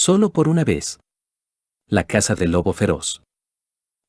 Solo por una vez. La casa del lobo feroz.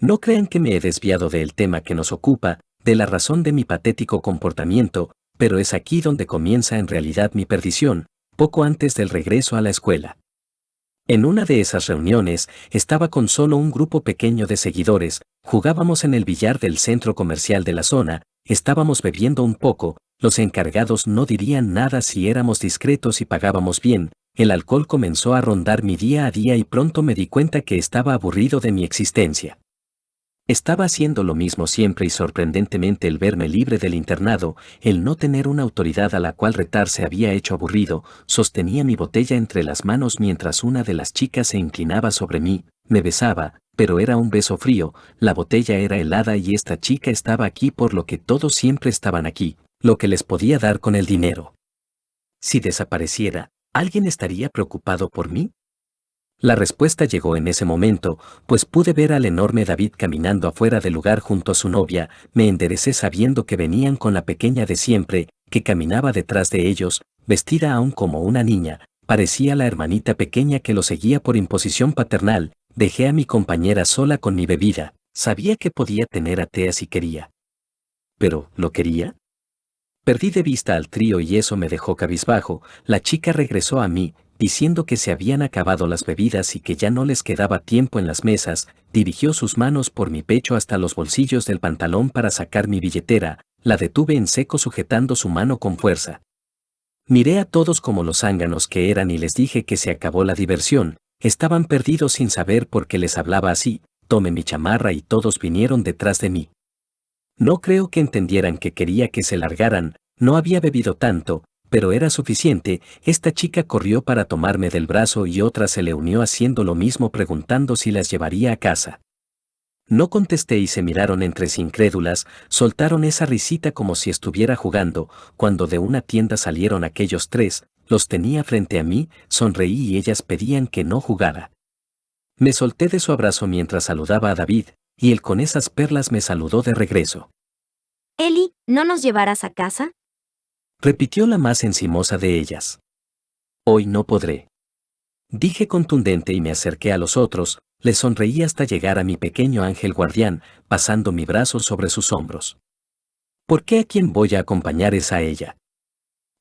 No crean que me he desviado del tema que nos ocupa, de la razón de mi patético comportamiento, pero es aquí donde comienza en realidad mi perdición, poco antes del regreso a la escuela. En una de esas reuniones, estaba con solo un grupo pequeño de seguidores, jugábamos en el billar del centro comercial de la zona, estábamos bebiendo un poco, los encargados no dirían nada si éramos discretos y pagábamos bien, el alcohol comenzó a rondar mi día a día y pronto me di cuenta que estaba aburrido de mi existencia. Estaba haciendo lo mismo siempre y sorprendentemente el verme libre del internado, el no tener una autoridad a la cual retar se había hecho aburrido, sostenía mi botella entre las manos mientras una de las chicas se inclinaba sobre mí, me besaba, pero era un beso frío, la botella era helada y esta chica estaba aquí por lo que todos siempre estaban aquí, lo que les podía dar con el dinero. Si desapareciera, ¿alguien estaría preocupado por mí? La respuesta llegó en ese momento, pues pude ver al enorme David caminando afuera del lugar junto a su novia, me enderecé sabiendo que venían con la pequeña de siempre, que caminaba detrás de ellos, vestida aún como una niña, parecía la hermanita pequeña que lo seguía por imposición paternal, dejé a mi compañera sola con mi bebida, sabía que podía tener a Tea si quería. Pero, ¿lo quería? Perdí de vista al trío y eso me dejó cabizbajo, la chica regresó a mí, diciendo que se habían acabado las bebidas y que ya no les quedaba tiempo en las mesas, dirigió sus manos por mi pecho hasta los bolsillos del pantalón para sacar mi billetera, la detuve en seco sujetando su mano con fuerza. Miré a todos como los zánganos que eran y les dije que se acabó la diversión, estaban perdidos sin saber por qué les hablaba así, tomé mi chamarra y todos vinieron detrás de mí. No creo que entendieran que quería que se largaran, no había bebido tanto, pero era suficiente, esta chica corrió para tomarme del brazo y otra se le unió haciendo lo mismo preguntando si las llevaría a casa. No contesté y se miraron entre sí incrédulas, soltaron esa risita como si estuviera jugando, cuando de una tienda salieron aquellos tres, los tenía frente a mí, sonreí y ellas pedían que no jugara. Me solté de su abrazo mientras saludaba a David, y él con esas perlas me saludó de regreso. Eli, ¿no nos llevarás a casa? repitió la más encimosa de ellas. Hoy no podré. Dije contundente y me acerqué a los otros, le sonreí hasta llegar a mi pequeño ángel guardián, pasando mi brazo sobre sus hombros. ¿Por qué a quien voy a acompañar es a ella?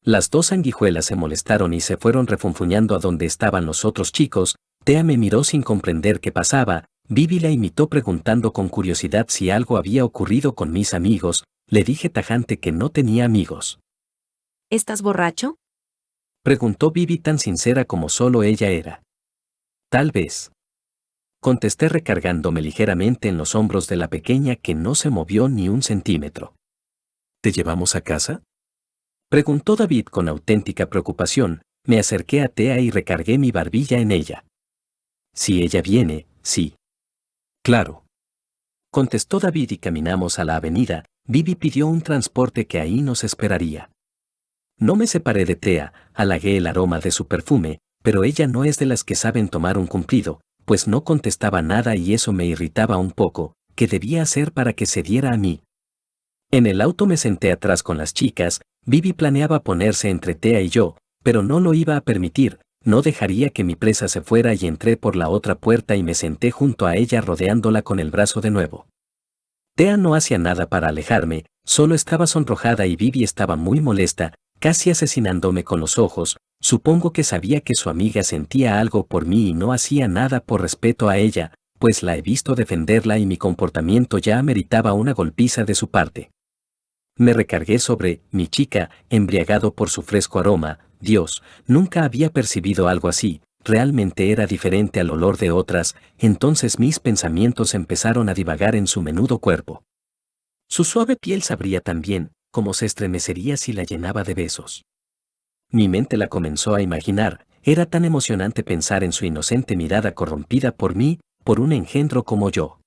Las dos sanguijuelas se molestaron y se fueron refunfuñando a donde estaban los otros chicos, Tea me miró sin comprender qué pasaba, Vivi la imitó preguntando con curiosidad si algo había ocurrido con mis amigos, le dije tajante que no tenía amigos. ¿Estás borracho? Preguntó Vivi tan sincera como solo ella era. Tal vez. Contesté recargándome ligeramente en los hombros de la pequeña que no se movió ni un centímetro. ¿Te llevamos a casa? Preguntó David con auténtica preocupación, me acerqué a Tea y recargué mi barbilla en ella. Si ella viene, sí. Claro. Contestó David y caminamos a la avenida, Vivi pidió un transporte que ahí nos esperaría. No me separé de Tea, halagué el aroma de su perfume, pero ella no es de las que saben tomar un cumplido, pues no contestaba nada y eso me irritaba un poco, ¿qué debía hacer para que se diera a mí? En el auto me senté atrás con las chicas, Vivi planeaba ponerse entre Tea y yo, pero no lo iba a permitir, no dejaría que mi presa se fuera y entré por la otra puerta y me senté junto a ella rodeándola con el brazo de nuevo. Tea no hacía nada para alejarme, solo estaba sonrojada y Vivi estaba muy molesta, casi asesinándome con los ojos, supongo que sabía que su amiga sentía algo por mí y no hacía nada por respeto a ella, pues la he visto defenderla y mi comportamiento ya meritaba una golpiza de su parte. Me recargué sobre mi chica, embriagado por su fresco aroma, Dios, nunca había percibido algo así, realmente era diferente al olor de otras, entonces mis pensamientos empezaron a divagar en su menudo cuerpo. Su suave piel sabría también, como se estremecería si la llenaba de besos. Mi mente la comenzó a imaginar, era tan emocionante pensar en su inocente mirada corrompida por mí, por un engendro como yo.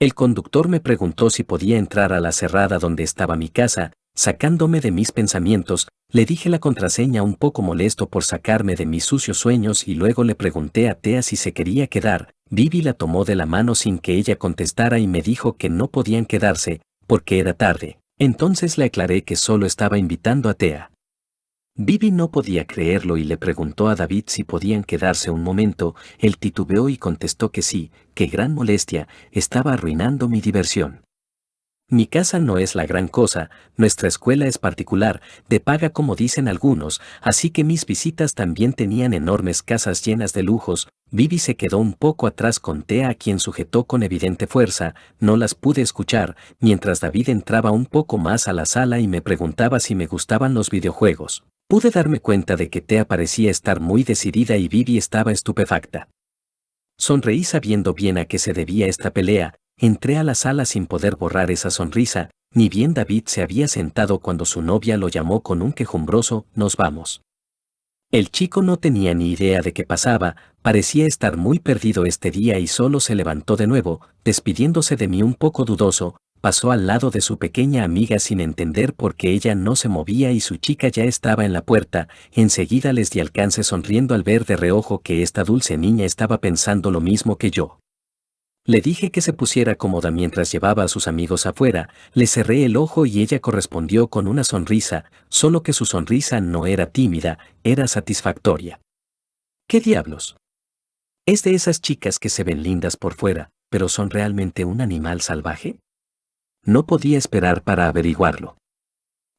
El conductor me preguntó si podía entrar a la cerrada donde estaba mi casa, sacándome de mis pensamientos, le dije la contraseña un poco molesto por sacarme de mis sucios sueños y luego le pregunté a Tea si se quería quedar, Vivi la tomó de la mano sin que ella contestara y me dijo que no podían quedarse, porque era tarde. Entonces le aclaré que solo estaba invitando a Tea. Vivi no podía creerlo y le preguntó a David si podían quedarse un momento, él titubeó y contestó que sí, que gran molestia, estaba arruinando mi diversión. Mi casa no es la gran cosa, nuestra escuela es particular, de paga como dicen algunos, así que mis visitas también tenían enormes casas llenas de lujos. Vivi se quedó un poco atrás con Tea a quien sujetó con evidente fuerza, no las pude escuchar, mientras David entraba un poco más a la sala y me preguntaba si me gustaban los videojuegos. Pude darme cuenta de que Tea parecía estar muy decidida y Vivi estaba estupefacta. Sonreí sabiendo bien a qué se debía esta pelea, Entré a la sala sin poder borrar esa sonrisa, ni bien David se había sentado cuando su novia lo llamó con un quejumbroso, nos vamos. El chico no tenía ni idea de qué pasaba, parecía estar muy perdido este día y solo se levantó de nuevo, despidiéndose de mí un poco dudoso, pasó al lado de su pequeña amiga sin entender por qué ella no se movía y su chica ya estaba en la puerta, enseguida les di alcance sonriendo al ver de reojo que esta dulce niña estaba pensando lo mismo que yo. Le dije que se pusiera cómoda mientras llevaba a sus amigos afuera, le cerré el ojo y ella correspondió con una sonrisa, solo que su sonrisa no era tímida, era satisfactoria. ¿Qué diablos? ¿Es de esas chicas que se ven lindas por fuera, pero son realmente un animal salvaje? No podía esperar para averiguarlo.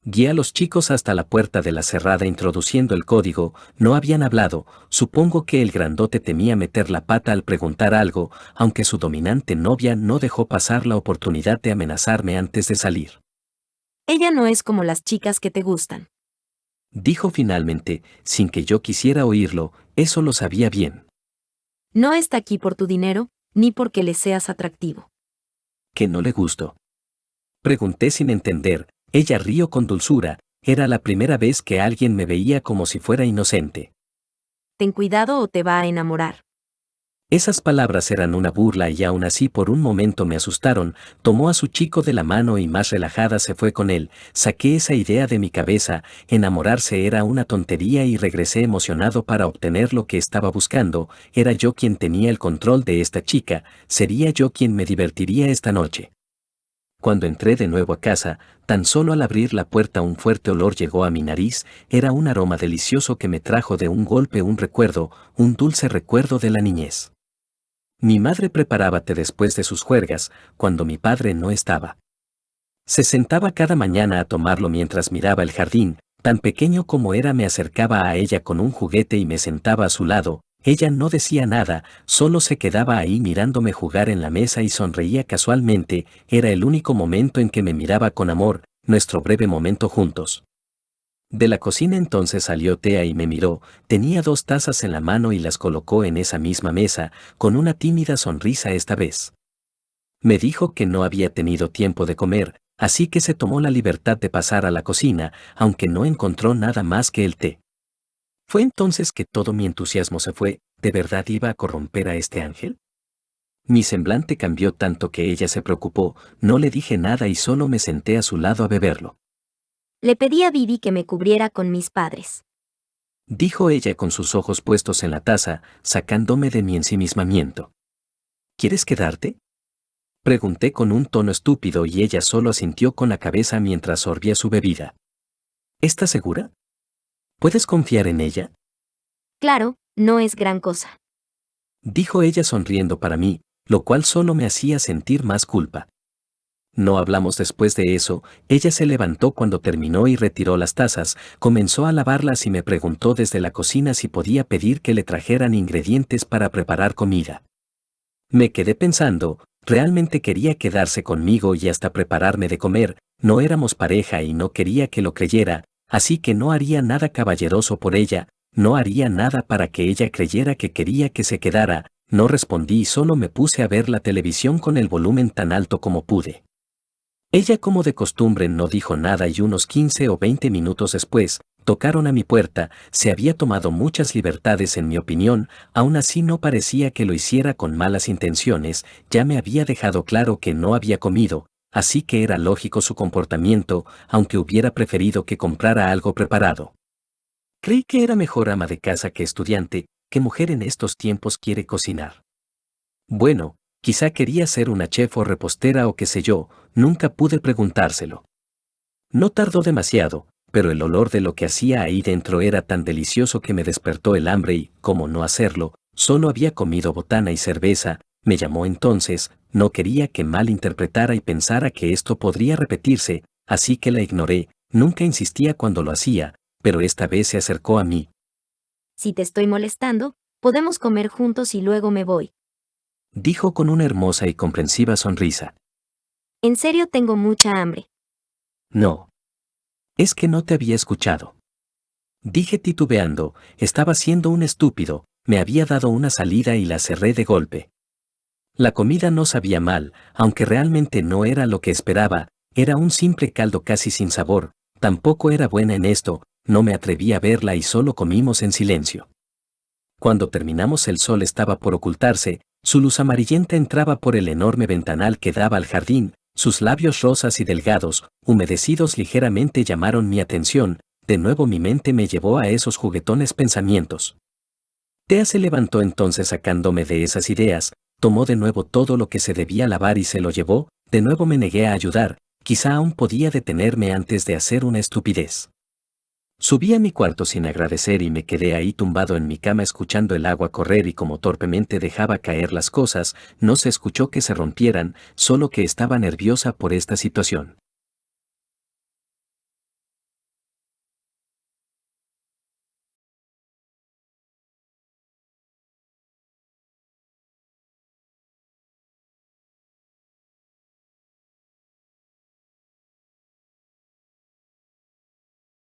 Guía a los chicos hasta la puerta de la cerrada introduciendo el código, no habían hablado, supongo que el grandote temía meter la pata al preguntar algo, aunque su dominante novia no dejó pasar la oportunidad de amenazarme antes de salir. Ella no es como las chicas que te gustan. Dijo finalmente, sin que yo quisiera oírlo, eso lo sabía bien. No está aquí por tu dinero, ni porque le seas atractivo. ¿Que no le gusto? Pregunté sin entender, ella rió con dulzura, era la primera vez que alguien me veía como si fuera inocente. Ten cuidado o te va a enamorar. Esas palabras eran una burla y aún así por un momento me asustaron, tomó a su chico de la mano y más relajada se fue con él, saqué esa idea de mi cabeza, enamorarse era una tontería y regresé emocionado para obtener lo que estaba buscando, era yo quien tenía el control de esta chica, sería yo quien me divertiría esta noche. Cuando entré de nuevo a casa, tan solo al abrir la puerta un fuerte olor llegó a mi nariz, era un aroma delicioso que me trajo de un golpe un recuerdo, un dulce recuerdo de la niñez. Mi madre preparaba té después de sus juergas, cuando mi padre no estaba. Se sentaba cada mañana a tomarlo mientras miraba el jardín, tan pequeño como era me acercaba a ella con un juguete y me sentaba a su lado, ella no decía nada, solo se quedaba ahí mirándome jugar en la mesa y sonreía casualmente, era el único momento en que me miraba con amor, nuestro breve momento juntos. De la cocina entonces salió Tea y me miró, tenía dos tazas en la mano y las colocó en esa misma mesa, con una tímida sonrisa esta vez. Me dijo que no había tenido tiempo de comer, así que se tomó la libertad de pasar a la cocina, aunque no encontró nada más que el té. Fue entonces que todo mi entusiasmo se fue, ¿de verdad iba a corromper a este ángel? Mi semblante cambió tanto que ella se preocupó, no le dije nada y solo me senté a su lado a beberlo. Le pedí a Vivi que me cubriera con mis padres. Dijo ella con sus ojos puestos en la taza, sacándome de mi ensimismamiento. ¿Quieres quedarte? Pregunté con un tono estúpido y ella solo asintió con la cabeza mientras sorbía su bebida. ¿Estás segura? ¿Puedes confiar en ella? Claro, no es gran cosa. Dijo ella sonriendo para mí, lo cual solo me hacía sentir más culpa. No hablamos después de eso, ella se levantó cuando terminó y retiró las tazas, comenzó a lavarlas y me preguntó desde la cocina si podía pedir que le trajeran ingredientes para preparar comida. Me quedé pensando, realmente quería quedarse conmigo y hasta prepararme de comer, no éramos pareja y no quería que lo creyera, así que no haría nada caballeroso por ella, no haría nada para que ella creyera que quería que se quedara, no respondí y solo me puse a ver la televisión con el volumen tan alto como pude. Ella como de costumbre no dijo nada y unos 15 o 20 minutos después, tocaron a mi puerta, se había tomado muchas libertades en mi opinión, aún así no parecía que lo hiciera con malas intenciones, ya me había dejado claro que no había comido, así que era lógico su comportamiento, aunque hubiera preferido que comprara algo preparado. Creí que era mejor ama de casa que estudiante, que mujer en estos tiempos quiere cocinar. Bueno, quizá quería ser una chef o repostera o qué sé yo, nunca pude preguntárselo. No tardó demasiado, pero el olor de lo que hacía ahí dentro era tan delicioso que me despertó el hambre y, como no hacerlo, solo había comido botana y cerveza, me llamó entonces, no quería que mal interpretara y pensara que esto podría repetirse, así que la ignoré, nunca insistía cuando lo hacía, pero esta vez se acercó a mí. Si te estoy molestando, podemos comer juntos y luego me voy. Dijo con una hermosa y comprensiva sonrisa. En serio tengo mucha hambre. No. Es que no te había escuchado. Dije titubeando, estaba siendo un estúpido, me había dado una salida y la cerré de golpe. La comida no sabía mal, aunque realmente no era lo que esperaba, era un simple caldo casi sin sabor, tampoco era buena en esto, no me atreví a verla y solo comimos en silencio. Cuando terminamos el sol estaba por ocultarse, su luz amarillenta entraba por el enorme ventanal que daba al jardín, sus labios rosas y delgados, humedecidos ligeramente llamaron mi atención, de nuevo mi mente me llevó a esos juguetones pensamientos. Tea se levantó entonces sacándome de esas ideas, tomó de nuevo todo lo que se debía lavar y se lo llevó, de nuevo me negué a ayudar, quizá aún podía detenerme antes de hacer una estupidez. Subí a mi cuarto sin agradecer y me quedé ahí tumbado en mi cama escuchando el agua correr y como torpemente dejaba caer las cosas, no se escuchó que se rompieran, solo que estaba nerviosa por esta situación.